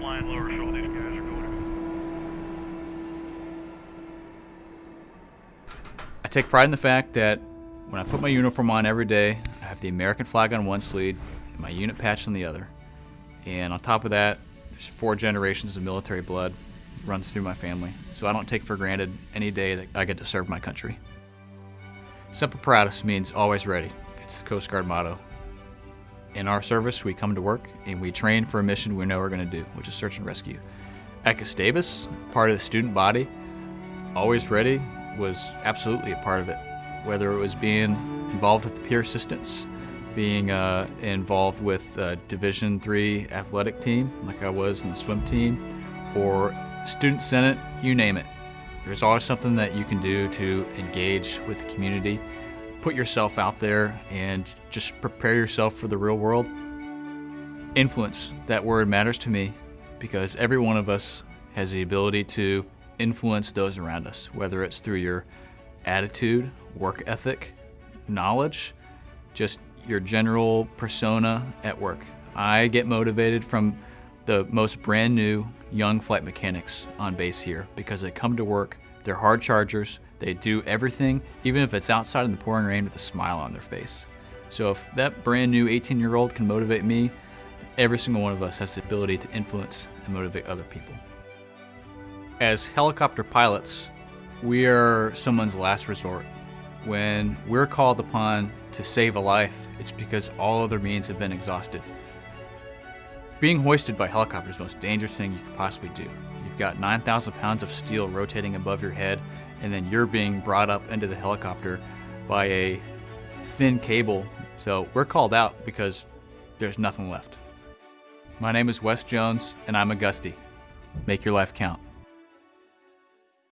flying lower, these guys are going. I take pride in the fact that when I put my uniform on every day, I have the American flag on one sleeve and my unit patch on the other. And on top of that, there's four generations of military blood runs through my family. So I don't take for granted any day that I get to serve my country. Semper Paratus means always ready. It's the Coast Guard motto. In our service, we come to work and we train for a mission we know we're going to do, which is search and rescue. At part of the student body, always ready was absolutely a part of it. Whether it was being involved with the peer assistance, being uh, involved with Division Three athletic team, like I was in the swim team, or student senate, you name it. There's always something that you can do to engage with the community, put yourself out there, and just prepare yourself for the real world. Influence, that word matters to me because every one of us has the ability to influence those around us, whether it's through your attitude, work ethic, knowledge, just your general persona at work. I get motivated from the most brand new young flight mechanics on base here because they come to work, they're hard chargers, they do everything, even if it's outside in the pouring rain with a smile on their face. So if that brand new 18 year old can motivate me, every single one of us has the ability to influence and motivate other people. As helicopter pilots, we are someone's last resort. When we're called upon to save a life, it's because all other means have been exhausted. Being hoisted by helicopter is the most dangerous thing you could possibly do. You've got 9,000 pounds of steel rotating above your head, and then you're being brought up into the helicopter by a thin cable. So we're called out because there's nothing left. My name is Wes Jones, and I'm a Gustie. Make your life count.